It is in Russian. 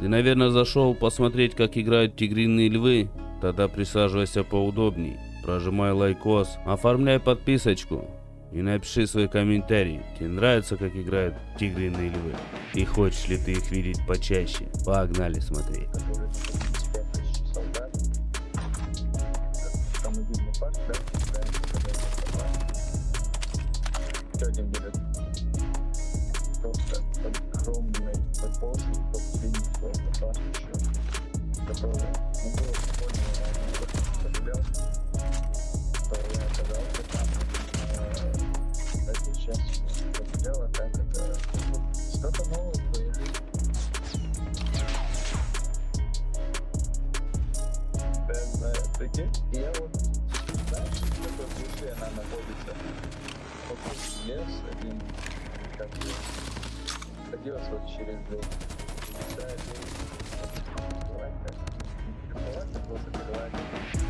Ты, наверное, зашел посмотреть, как играют тигриные львы? Тогда присаживайся поудобней. Прожимай лайкос, оформляй подписочку и напиши свой комментарий. Тебе нравится, как играют тигриные львы? И хочешь ли ты их видеть почаще? Погнали смотреть. Который ну, было прикольно, я оказался э, сейчас а так это ну, что-то новое жизни. Да, я знаю, вот, знаешь, в какой глуши она находится? Вот тут лес один, как бы, ходилось вот через дом. Да, и давай так, давай так